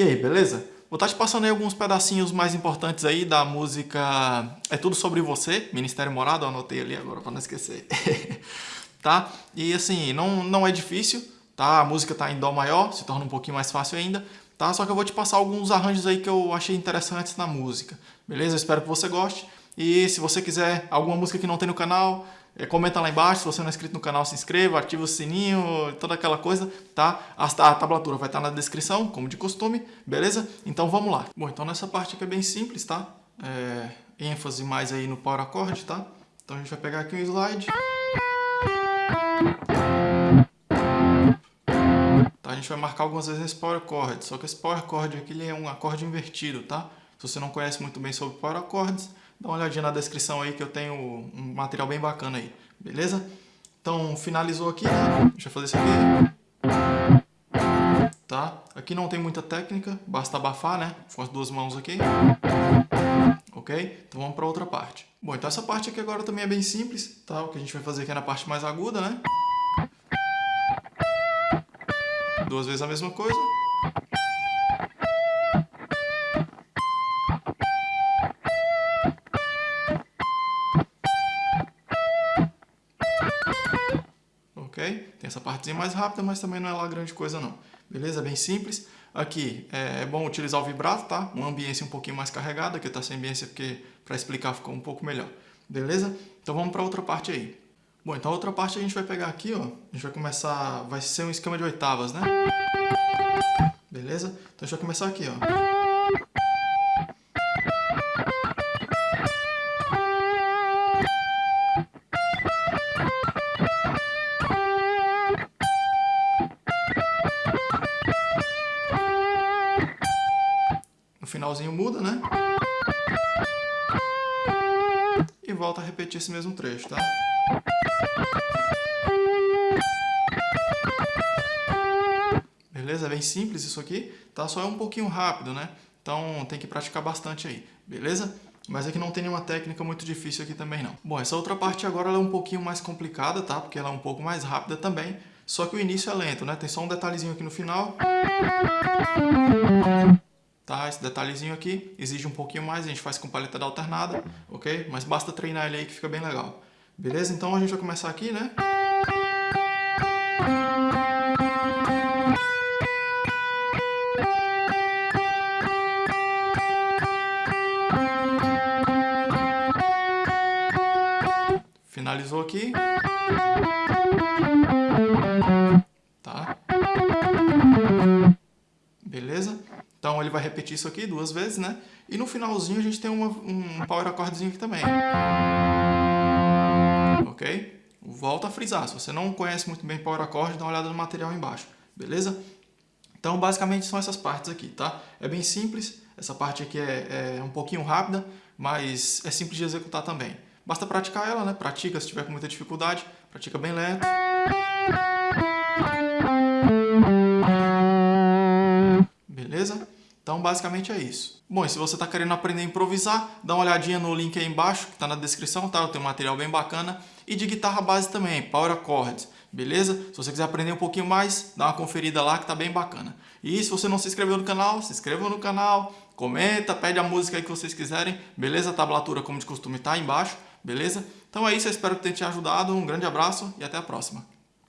E aí, beleza? Vou estar te passando aí alguns pedacinhos mais importantes aí da música É Tudo Sobre Você, Ministério Morado, anotei ali agora para não esquecer. tá? E assim, não, não é difícil, tá? A música tá em Dó maior, se torna um pouquinho mais fácil ainda, tá? Só que eu vou te passar alguns arranjos aí que eu achei interessantes na música, beleza? Eu espero que você goste. E se você quiser alguma música que não tem no canal, comenta lá embaixo, se você não é inscrito no canal, se inscreva, ativa o sininho, toda aquela coisa, tá? A, a tablatura vai estar na descrição, como de costume, beleza? Então vamos lá. Bom, então nessa parte aqui é bem simples, tá? É, ênfase mais aí no power acorde, tá? Então a gente vai pegar aqui um slide. Tá? A gente vai marcar algumas vezes esse power chord, só que esse power chord aqui ele é um acorde invertido, tá? Se você não conhece muito bem sobre power accords, dá uma olhadinha na descrição aí que eu tenho um material bem bacana aí, beleza? Então, finalizou aqui, né? Deixa eu fazer isso aqui. Tá? Aqui não tem muita técnica, basta abafar, né? Com as duas mãos aqui. Ok? Então vamos para outra parte. Bom, então essa parte aqui agora também é bem simples, tá? O que a gente vai fazer aqui é na parte mais aguda, né? Duas vezes a mesma coisa. Essa partezinha mais rápida, mas também não é lá grande coisa não. Beleza? Bem simples. Aqui é, é bom utilizar o vibrato, tá? Uma ambiência um pouquinho mais carregada, aqui tá sem ambiência porque para explicar ficou um pouco melhor. Beleza? Então vamos para outra parte aí. Bom, então a outra parte a gente vai pegar aqui, ó. A gente vai começar, vai ser um esquema de oitavas, né? Beleza? Então a gente vai começar aqui, ó. Finalzinho muda, né? E volta a repetir esse mesmo trecho, tá? Beleza? É bem simples isso aqui, tá? Só é um pouquinho rápido, né? Então tem que praticar bastante aí, beleza? Mas aqui não tem nenhuma técnica muito difícil aqui também não. Bom, essa outra parte agora é um pouquinho mais complicada, tá? Porque ela é um pouco mais rápida também, só que o início é lento, né? Tem só um detalhezinho aqui no final. Tá? Esse detalhezinho aqui exige um pouquinho mais, a gente faz com paleta alternada, ok? Mas basta treinar ele aí que fica bem legal. Beleza? Então a gente vai começar aqui, né? Finalizou aqui. Tá? Beleza? Então ele vai repetir isso aqui duas vezes, né? E no finalzinho a gente tem uma, um power accordezinho aqui também. Ok? Volta a frisar. Se você não conhece muito bem power accord, dá uma olhada no material embaixo. Beleza? Então basicamente são essas partes aqui, tá? É bem simples. Essa parte aqui é, é um pouquinho rápida, mas é simples de executar também. Basta praticar ela, né? Pratica se tiver com muita dificuldade. Pratica bem lento. Então, basicamente é isso. Bom, e se você está querendo aprender a improvisar, dá uma olhadinha no link aí embaixo, que está na descrição, tá? Eu tenho um material bem bacana. E de guitarra base também, Power Chords, beleza? Se você quiser aprender um pouquinho mais, dá uma conferida lá que tá bem bacana. E se você não se inscreveu no canal, se inscreva no canal, comenta, pede a música aí que vocês quiserem, beleza? A tablatura, como de costume, tá aí embaixo, beleza? Então é isso, eu espero que tenha te ajudado. Um grande abraço e até a próxima.